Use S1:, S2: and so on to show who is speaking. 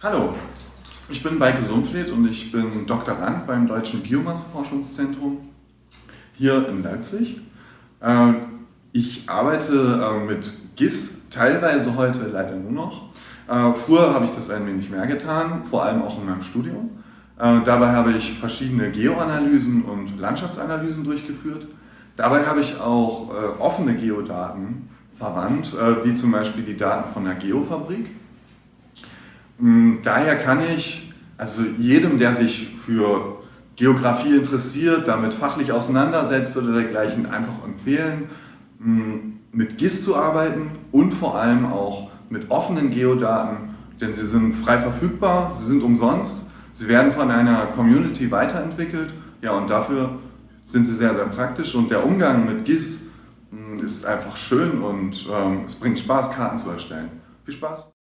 S1: Hallo, ich bin Beike Sumpfleth und ich bin Doktorand beim Deutschen Biomasseforschungszentrum hier in Leipzig. Äh, ich arbeite äh, mit GIS, teilweise heute leider nur noch. Äh, früher habe ich das ein wenig mehr getan, vor allem auch in meinem Studium. Dabei habe ich verschiedene Geoanalysen und Landschaftsanalysen durchgeführt. Dabei habe ich auch offene Geodaten verwandt, wie zum Beispiel die Daten von der Geofabrik. Mm, daher kann ich also jedem, der sich für Geografie interessiert, damit fachlich auseinandersetzt oder dergleichen, einfach empfehlen, mm, mit GIS zu arbeiten und vor allem auch mit offenen Geodaten, denn sie sind frei verfügbar, sie sind umsonst, sie werden von einer Community weiterentwickelt ja, und dafür sind sie sehr, sehr praktisch und der Umgang mit GIS mm, ist einfach schön und ähm, es bringt Spaß, Karten zu erstellen. Viel Spaß!